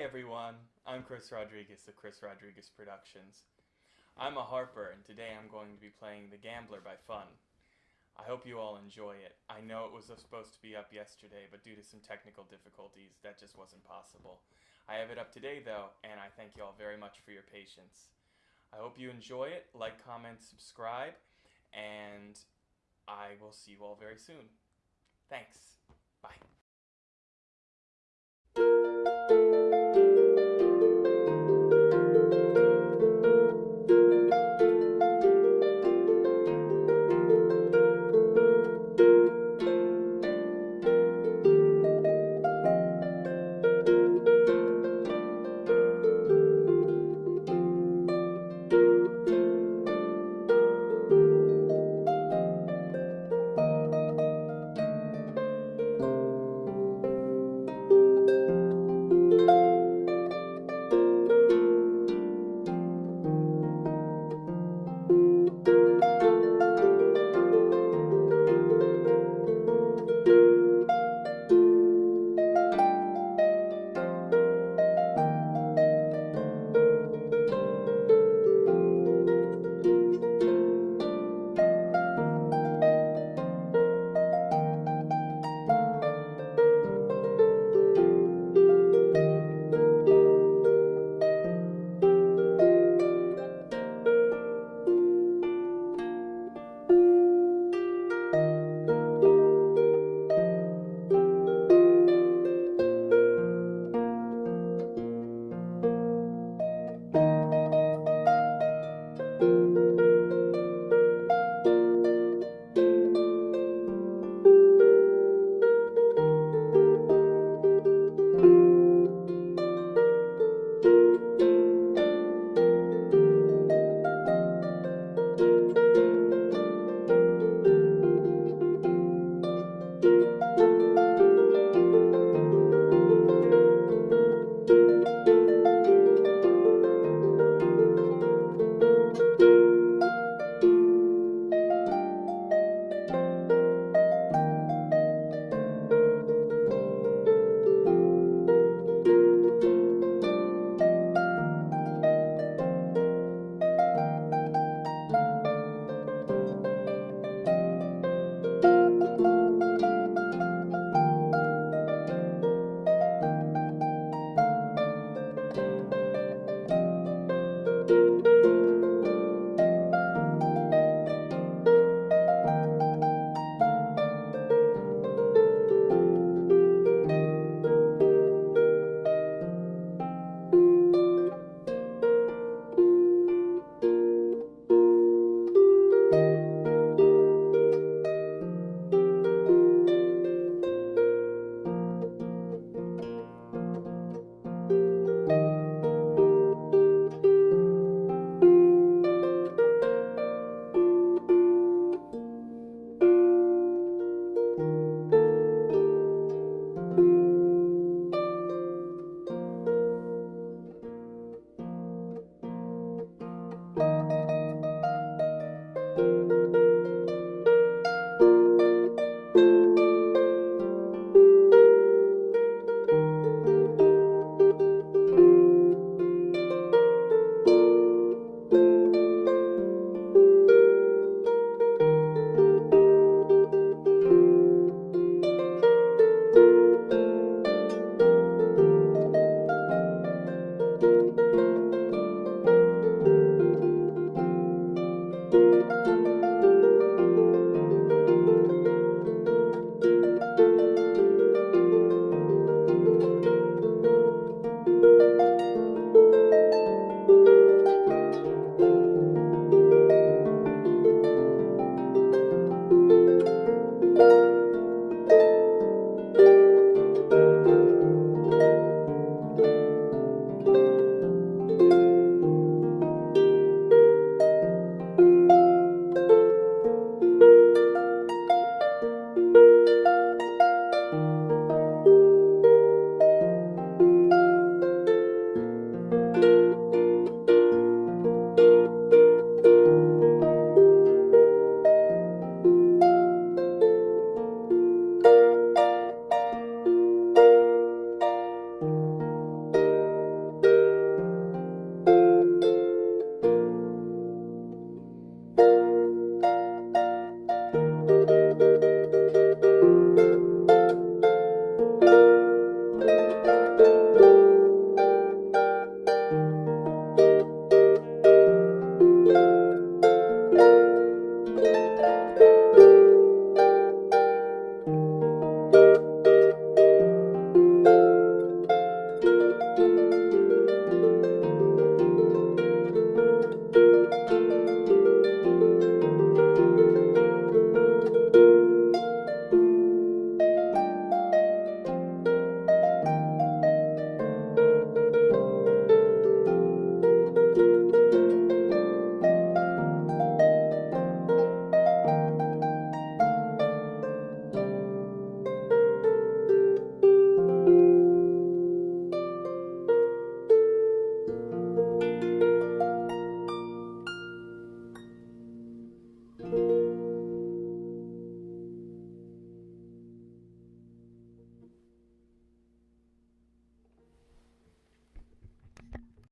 Hi everyone, I'm Chris Rodriguez of Chris Rodriguez Productions. I'm a harper and today I'm going to be playing The Gambler by Fun. I hope you all enjoy it. I know it was supposed to be up yesterday, but due to some technical difficulties, that just wasn't possible. I have it up today though, and I thank you all very much for your patience. I hope you enjoy it, like, comment, subscribe, and I will see you all very soon. Thanks.